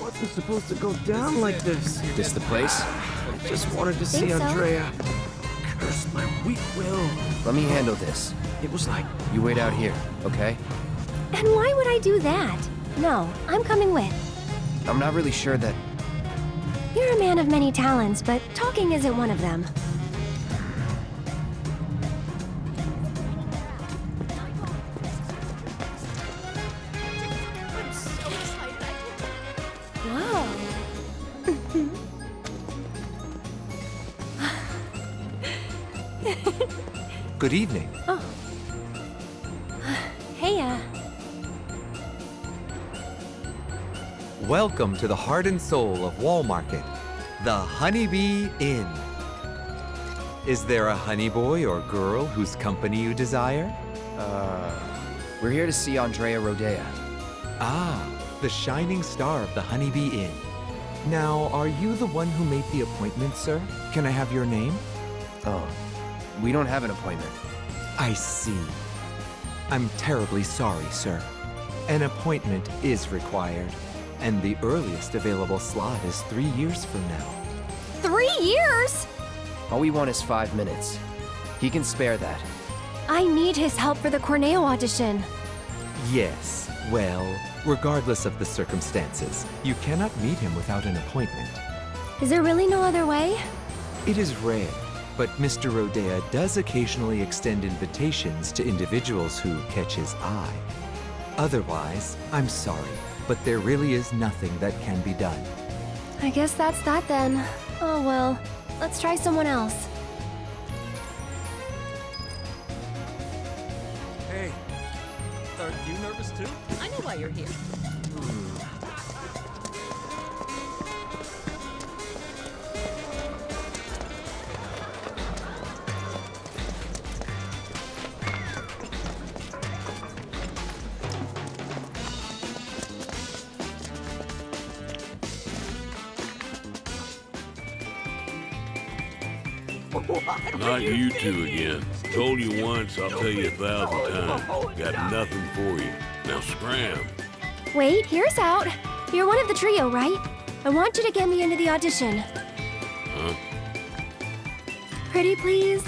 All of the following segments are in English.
Wasn't supposed to go down like this. Is this the place? I just wanted to see so? Andrea. Curse my weak will. Let me handle this. It was like You wait out here, okay? And why would I do that? No, I'm coming with. I'm not really sure that... You're a man of many talents, but talking isn't one of them. Good evening. Hey, uh, Welcome to the heart and soul of Wall Market, the Honeybee Inn. Is there a honey boy or girl whose company you desire? Uh... We're here to see Andrea Rhodea. Ah, the shining star of the Honeybee Inn. Now, are you the one who made the appointment, sir? Can I have your name? Oh. We don't have an appointment. I see. I'm terribly sorry, sir. An appointment is required, and the earliest available slot is three years from now. three years? All we want is five minutes. He can spare that. I need his help for the Corneo audition. Yes, well, regardless of the circumstances, you cannot meet him without an appointment. Is there really no other way? It is rare, but Mr. Rhodea does occasionally extend invitations to individuals who catch his eye. Otherwise, I'm sorry, but there really is nothing that can be done. I guess that's that then. Oh well, let's try someone else. Hey, are you nervous too? I know why you're here. Hmm. You two again. Told you once, I'll tell you a thousand times. Got nothing for you. Now scram. Wait, here's out. You're one of the trio, right? I want you to get me into the audition. Huh? Pretty please?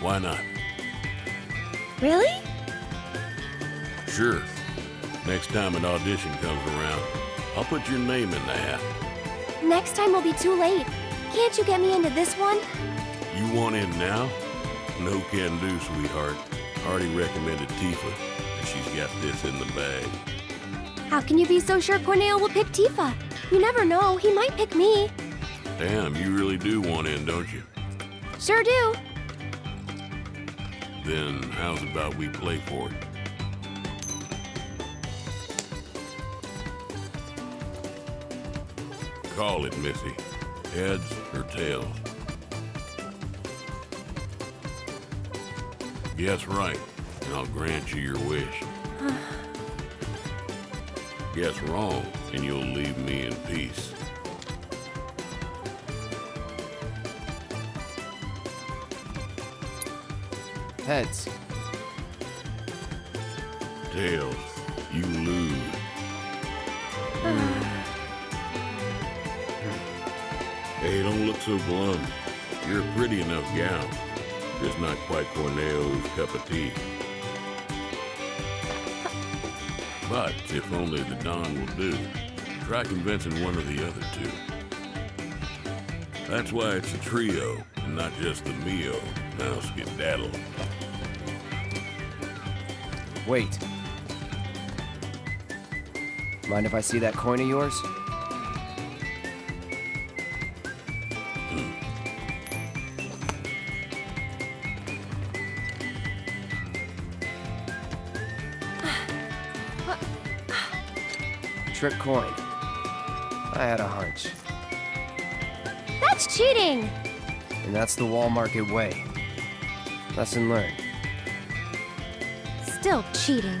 Why not? Really? Sure. Next time an audition comes around, I'll put your name in the hat. Next time will be too late. Can't you get me into this one? You want in now? No can do, sweetheart. Already recommended Tifa, and she's got this in the bag. How can you be so sure Corneo will pick Tifa? You never know, he might pick me. Damn, you really do want in, don't you? Sure do. Then how's about we play for it? Call it, Missy. Heads or tails? Guess right, and I'll grant you your wish. Guess wrong, and you'll leave me in peace. Heads. Tails, you lose. Hey, don't look so blunt. You're a pretty enough gal. Just not quite Corneo's cup of tea. But if only the Don will do, try convincing one of the other two. That's why it's a trio, and not just the Mio. Now skedaddle. Wait. Mind if I see that coin of yours? Trick coin. I had a hunch. That's cheating! And that's the wall market way. Lesson learned. Still cheating.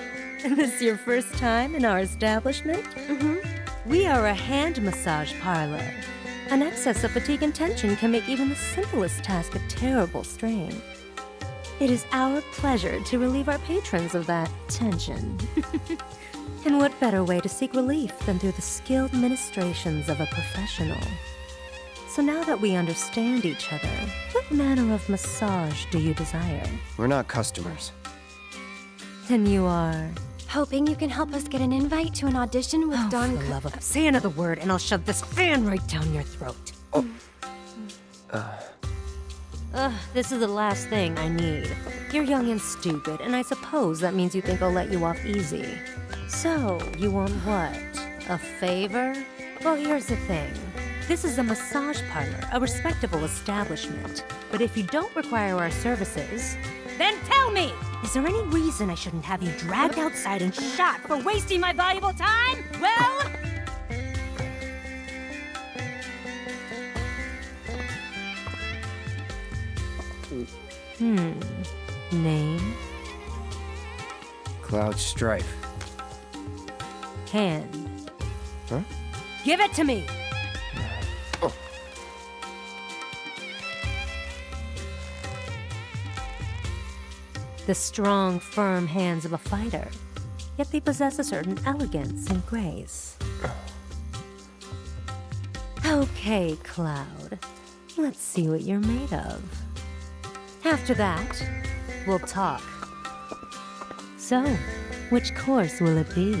this your first time in our establishment? Mm-hmm. We are a hand massage parlor. An excess of fatigue and tension can make even the simplest task a terrible strain. It is our pleasure to relieve our patrons of that tension. and what better way to seek relief than through the skilled ministrations of a professional? So now that we understand each other, what manner of massage do you desire? We're not customers. Then you are Hoping you can help us get an invite to an audition with Oh, Don. for the love of... Say another word and I'll shove this fan right down your throat. Oh. Ugh, this is the last thing I need. You're young and stupid, and I suppose that means you think I'll let you off easy. So, you want what? A favor? Well, here's the thing. This is a massage parlor, a respectable establishment. But if you don't require our services, then tell me! Is there any reason I shouldn't have you dragged outside and shot for wasting my valuable time? Well, Hmm. Name? Cloud Strife. Hand. Huh? Give it to me! The strong, firm hands of a fighter. Yet they possess a certain elegance and grace. Okay, Cloud. Let's see what you're made of. After that, we'll talk. So, which course will it be?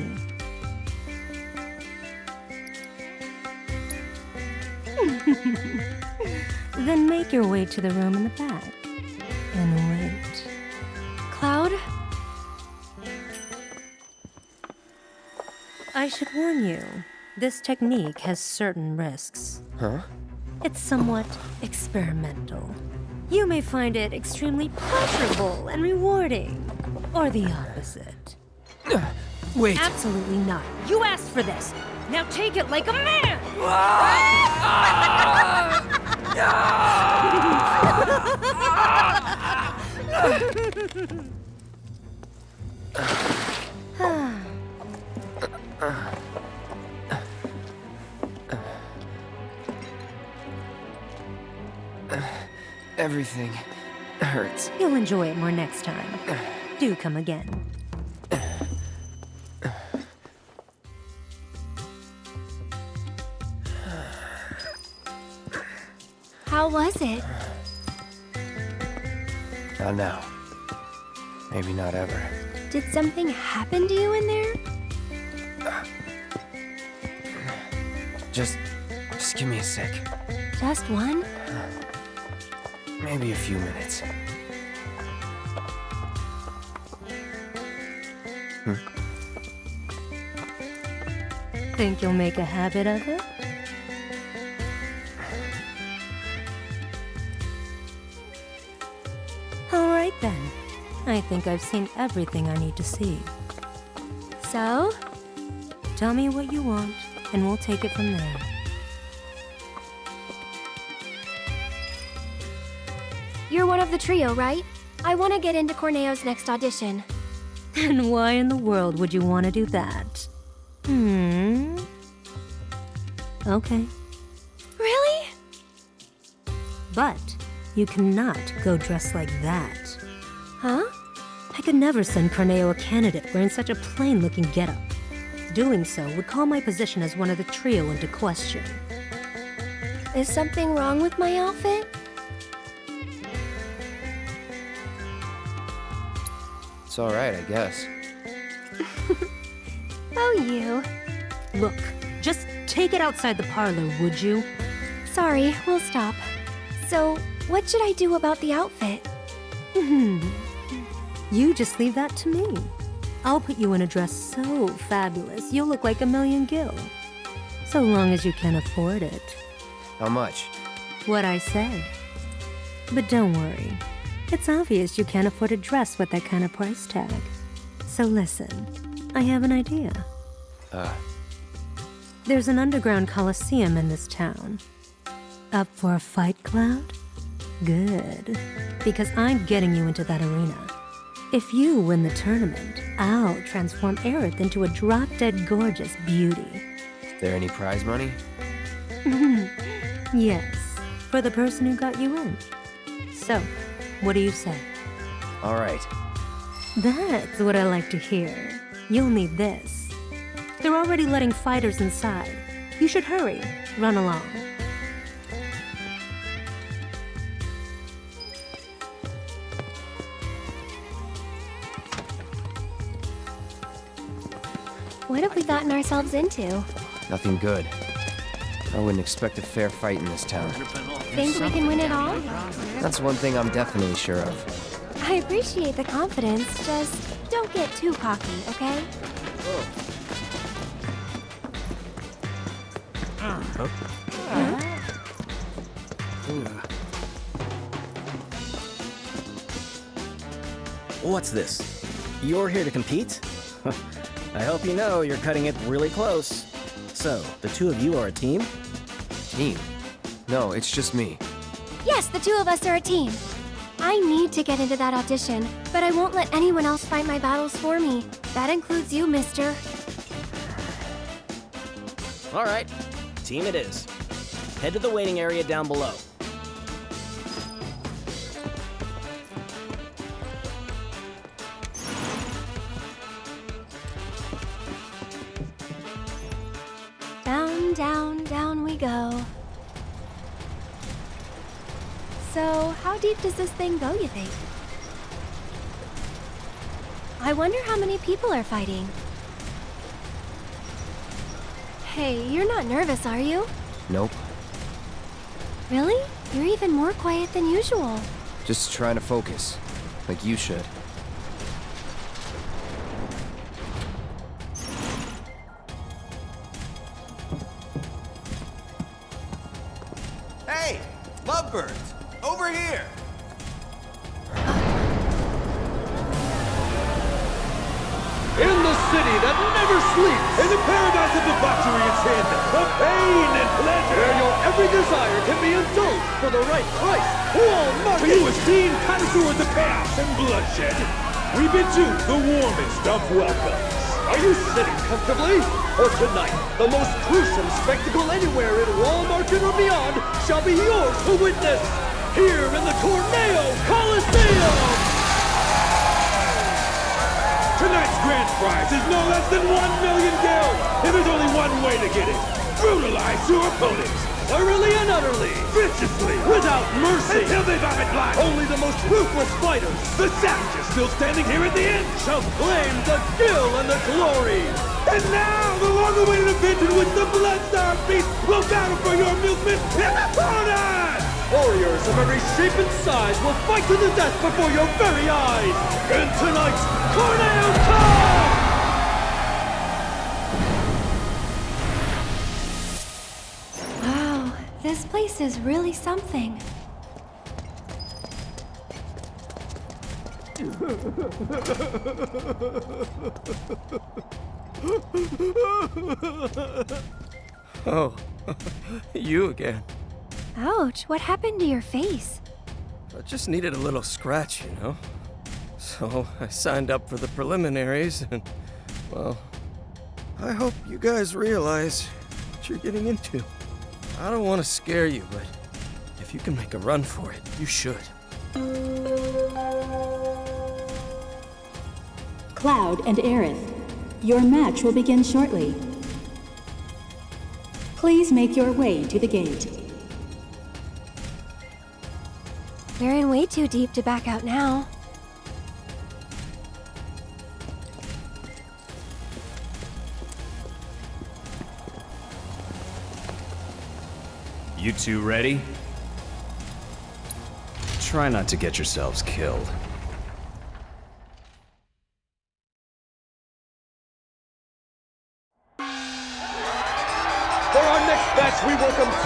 then make your way to the room in the back I should warn you, this technique has certain risks. Huh? It's somewhat experimental. You may find it extremely pleasurable and rewarding, or the opposite. Wait! Absolutely not. You asked for this. Now take it like a man! Ah! Ah! Everything hurts. You'll enjoy it more next time. Do come again. How was it? Not now. Maybe not ever. Did something happen to you in there? Just, just give me a sec. Just one? Maybe a few minutes. Hmm. Think you'll make a habit of it? All right then. I think I've seen everything I need to see. So? Tell me what you want, and we'll take it from there. You're one of the trio, right? I want to get into Corneo's next audition. And why in the world would you want to do that? Hmm. Okay. Really? But you cannot go dressed like that. Huh? I could never send Corneo a candidate wearing such a plain looking getup. Doing so would call my position as one of the trio into question. Is something wrong with my outfit? It's alright, I guess. Oh, you. Look, just take it outside the parlor, would you? Sorry, we'll stop. So, what should I do about the outfit? Hmm. You just leave that to me. I'll put you in a dress so fabulous, you'll look like a million gil. So long as you can afford it. How much? What I said. But don't worry. It's obvious you can't afford a dress with that kind of price tag. So listen, I have an idea. Uh, There's an underground coliseum in this town. Up for a fight, Cloud? Good. Because I'm getting you into that arena. If you win the tournament, I'll transform Aerith into a drop-dead gorgeous beauty. Is there any prize money? Yes, for the person who got you in. So, what do you say? All right. That's what I like to hear. You'll need this. They're already letting fighters inside. You should hurry. Run along. Gotten ourselves into? Nothing good. I wouldn't expect a fair fight in this town. Think we can win it all? That's one thing I'm definitely sure of. I appreciate the confidence, just don't get too cocky, okay? What's this? You're here to compete? I hope you know you're cutting it really close. So, the two of you are a team? Team? No, it's just me. Yes, the two of us are a team. I need to get into that audition, but I won't let anyone else fight my battles for me. That includes you, mister. Alright, team it is. Head to the waiting area down below. Deep does this thing go, you think? I wonder how many people are fighting. Hey, you're not nervous, are you? Nope. Really? You're even more quiet than usual. Just trying to focus. Like you should. The most gruesome spectacle anywhere in Wall Market or beyond shall be yours to witness. Here in the Corneo Coliseum! Tonight's grand prize is no less than one million gil, and there's only one way to get it. Brutalize your opponents, thoroughly and utterly, viciously, without mercy, until they vomit blood. Only the most ruthless fighters, the savages still standing here at the end, shall claim the gil and the glory. And now, the long-awaited event in which the Bloodstar Beast will battle for your amusement and honor! Warriors of every shape and size will fight to the death before your very eyes in tonight's Corneo Cup! Wow, this place is really something. Oh, you again. Ouch, what happened to your face? I just needed a little scratch, you know? So I signed up for the preliminaries and, well, I hope you guys realize what you're getting into. I don't want to scare you, but if you can make a run for it, you should. Cloud and Aerith, your match will begin shortly. Please make your way to the gate. We're in way too deep to back out now. You two ready? Try not to get yourselves killed.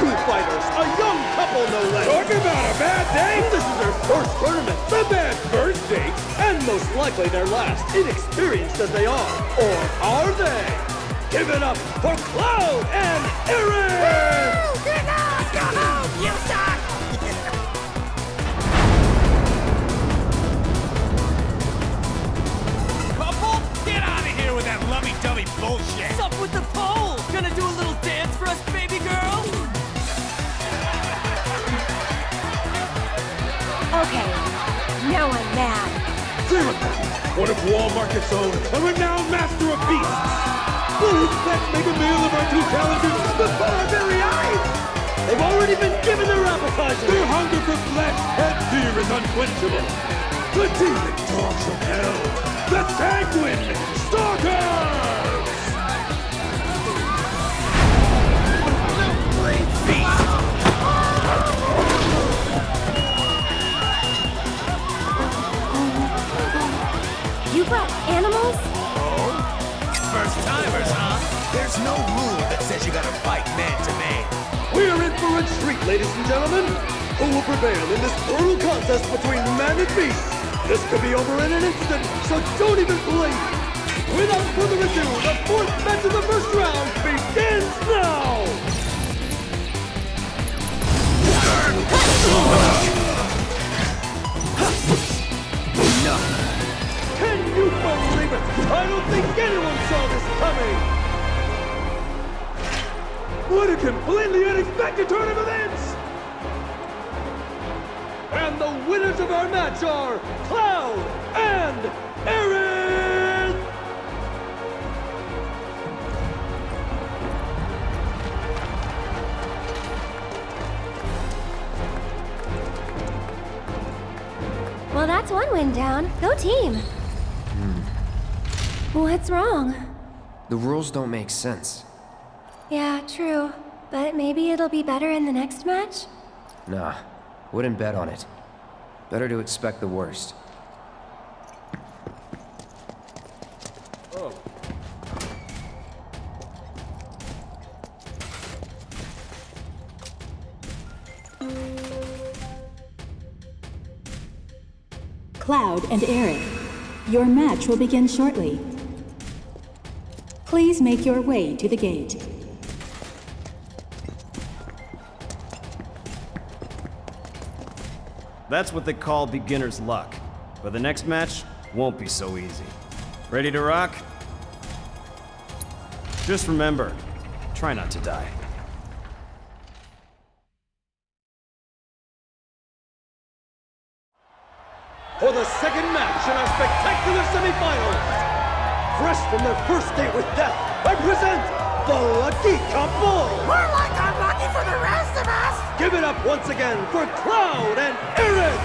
Fighters, a young couple no less. Talk about a bad day! This is their first tournament, the bad first date, and most likely their last, inexperienced as they are. Or are they? Give it up for Cloud and Aerith! You suck! Couple? Get out of here with that lovey-dovey bullshit! What's up with the pole? Gonna do a little mad. One of Wall Market's own, a renowned master of beasts. His pet make a meal of our two challengers before our very eyes? They've already been given their appetizer. Their hunger for flesh and fear is unquenchable. The demon dogs of hell, the sanguine stalkers! Brought animals? First timers, huh? There's no rule that says you gotta fight man to man. We're in for a treat, ladies and gentlemen. Who will prevail in this brutal contest between man and beast? This could be over in an instant, so don't even blink. Without further ado, the fourth match of the first round begins now. Completely unexpected turn of events! And the winners of our match are Cloud and Aerith! Well, that's one win down. Go team. Hmm. What's wrong? The rules don't make sense. Yeah, true. But maybe it'll be better in the next match? Nah, wouldn't bet on it. Better to expect the worst. Cloud and Aerith, your match will begin shortly. Please make your way to the gate. That's what they call beginner's luck. But the next match won't be so easy. Ready to rock? Just remember, try not to die. For the second match in our spectacular semifinals, fresh from their first date with death, I present the Lucky Couple! Give it up once again for Cloud and Aerith!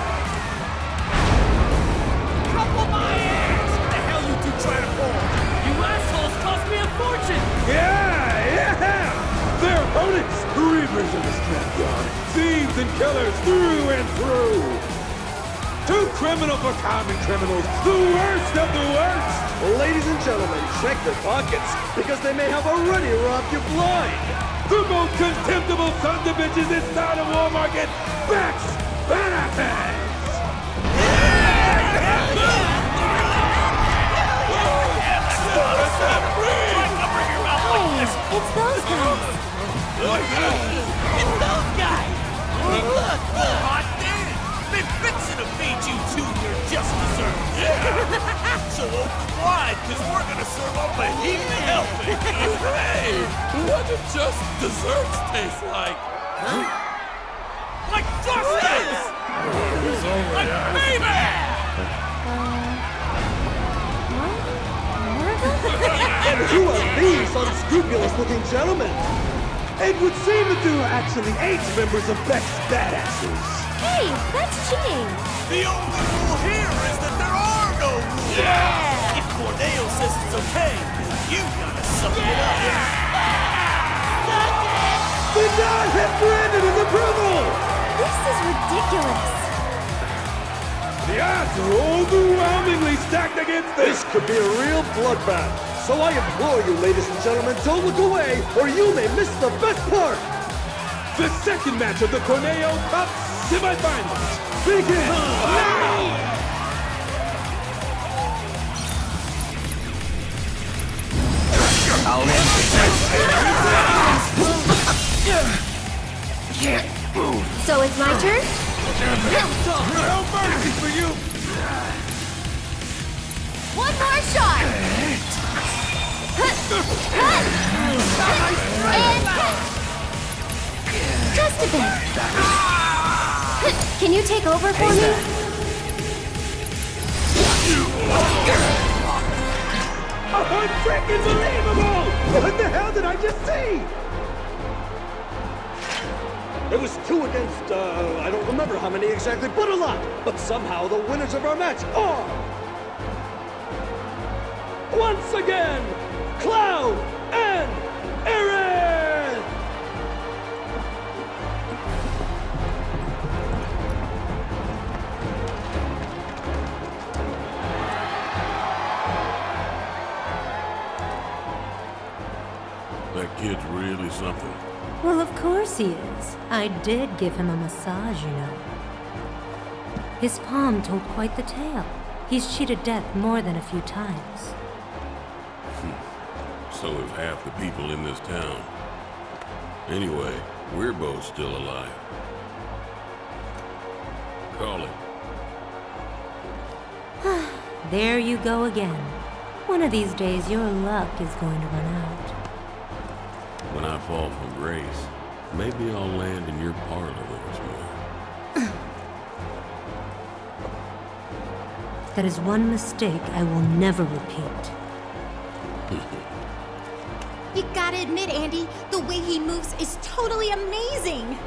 Couple my ass! What the hell you two trying to pull? You assholes cost me a fortune! Yeah, yeah! Their opponents, reavers of the scrapyard, thieves and killers through and through! Two criminal for common criminals, the worst of the worst! Ladies and gentlemen, check their pockets, because they may have already robbed you blind! The most contemptible sons of bitches this side of Wall Market, Beck's Badasses! It's those guys. It's those guys! Look, look! Fixing to feed you two your just desserts! Yeah! so wide, because we're gonna serve up a heap of helping! hey! What do just desserts taste like? Like justice! like baby! and who are these unscrupulous-looking gentlemen? It would seem that there are actually eight members of Beck's Badasses. Hey, that's cheating. The only rule here is that there are no rules! Yeah! If Corneo says it's okay, then you gotta suck it up! The nod has granted his approval! This is ridiculous. The odds are overwhelmingly stacked against this. This could be a real bloodbath. So I implore you, ladies and gentlemen, don't look away, or you may miss the best part. The second match of the Corneo Cup semifinals begins now! I'll end Can't move. So it's my turn? No mercy for you! One more shot! And just a bit. Can you take over for me? Unfreaking believable! What the hell did I just see? It was two against, uh, I don't remember how many exactly, but a lot. But somehow the winners of our match are... Once again, Cloud and Aerith! Something. Well, of course he is. I did give him a massage, you know. His palm told quite the tale. He's cheated death more than a few times. Hmm. So have half the people in this town. Anyway, we're both still alive. Call it. There you go again. One of these days, your luck is going to run out. When I fall from grace, maybe I'll land in your parlor once more. That is one mistake I will never repeat. You gotta admit, Andy, the way he moves is totally amazing.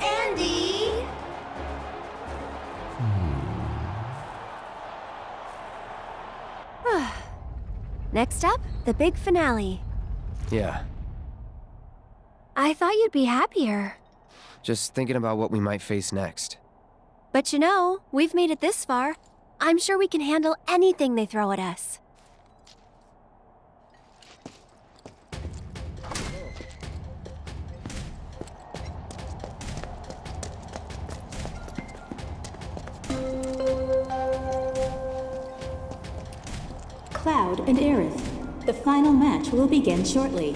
Andy! Hmm. Next up, the big finale. Yeah, I thought you'd be happier. just thinking about what we might face next. But you know, we've made it this far. I'm sure we can handle anything they throw at us. Cloud and Aerith. The final match will begin shortly.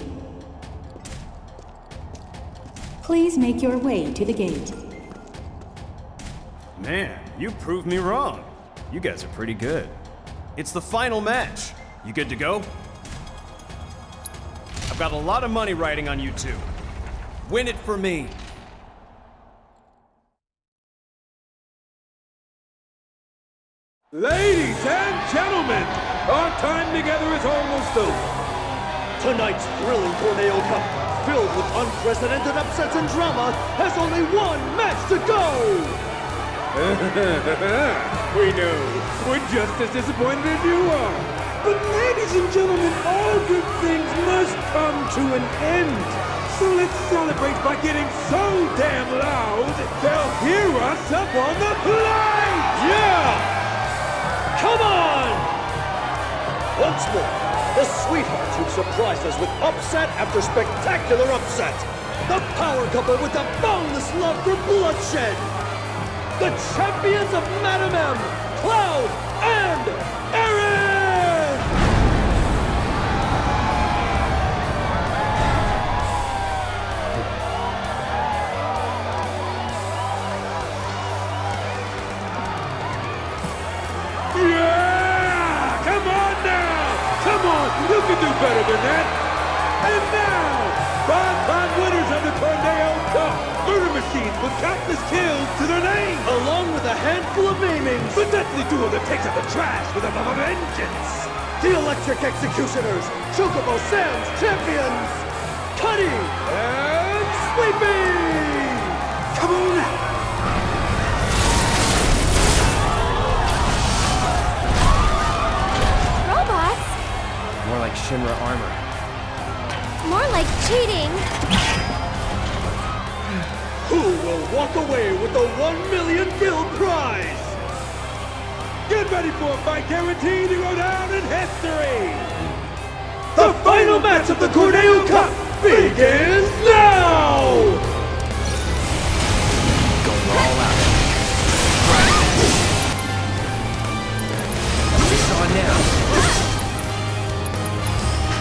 Please make your way to the gate. Man, you proved me wrong. You guys are pretty good. It's the final match. You good to go? I've got a lot of money riding on you two. Win it for me. Ladies and gentlemen, our time together is almost over. Tonight's thrilling Corneo Cup, filled with unprecedented upsets and drama, has only one match to go! we know. We're just as disappointed as you are. But ladies and gentlemen, all good things must come to an end. So let's celebrate by getting so damn loud, they'll hear us up on the plate! Yeah! Come on! Once more, the sweethearts who've surprised us with upset after spectacular upset. The power couple with the boundless love for bloodshed. The champions of Madam M, Cloud and Aerith! Better than that! And now, five-time winners of the Corneo Cup! Murder machines with countless kills to their name! Along with a handful of maimings! The deadly duo that takes out the trash with a love of vengeance! The Electric Executioners! Chocobo Sam's champions! Cutter and Sweeper! Come on! Shinra armor. More like cheating! Who will walk away with the one million gil prize? Get ready for a fight guaranteed to go down in history! The, final match of the Corneo Cup begins now! now.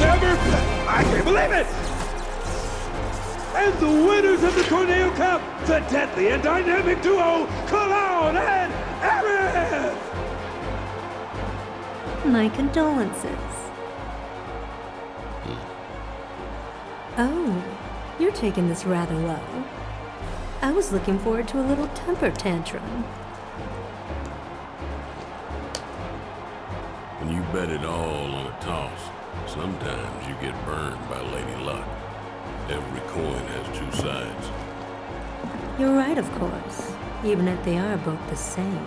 never... I can't believe it! And the winners of the Corneo Cup, the deadly and dynamic duo, Cloud and Aerith! My condolences. Oh, you're taking this rather low. I was looking forward to a little temper tantrum. And you bet it all on a toss, sometimes you get burned by Lady Luck. Every coin has two sides. You're right, of course, even if they are both the same.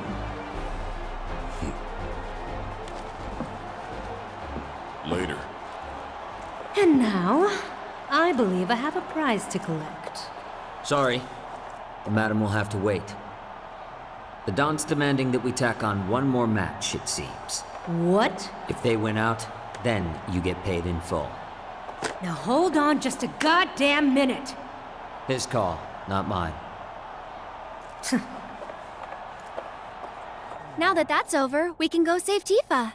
Later. And now, I believe I have a prize to collect. Sorry. The madam will have to wait. The Don's demanding that we tack on one more match, it seems. What? If they win out, then you get paid in full. Now hold on just a goddamn minute. His call, not mine. Now that that's over, we can go save Tifa.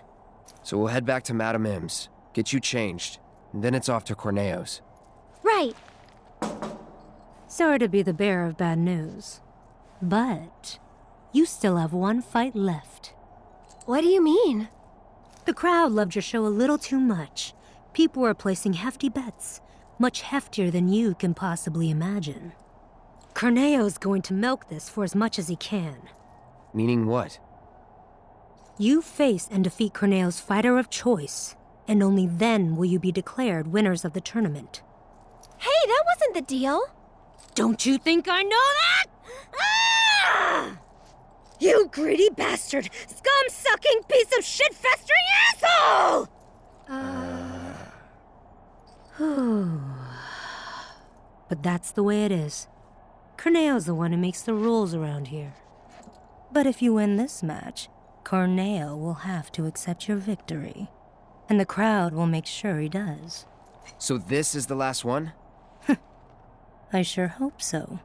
So we'll head back to Madame M's, get you changed, and then it's off to Corneo's. Right. Sorry to be the bearer of bad news. But you still have one fight left. What do you mean? The crowd loved your show a little too much. People were placing hefty bets, much heftier than you can possibly imagine. Corneo's going to milk this for as much as he can. Meaning what? You face and defeat Corneo's fighter of choice, and only then will you be declared winners of the tournament. Hey, that wasn't the deal. Don't you think I know that? Ah! You greedy bastard! Scum-sucking piece of shit-festering asshole! but that's the way it is. Corneo's the one who makes the rules around here. But if you win this match, Corneo will have to accept your victory. And the crowd will make sure he does. So this is the last one? I sure hope so.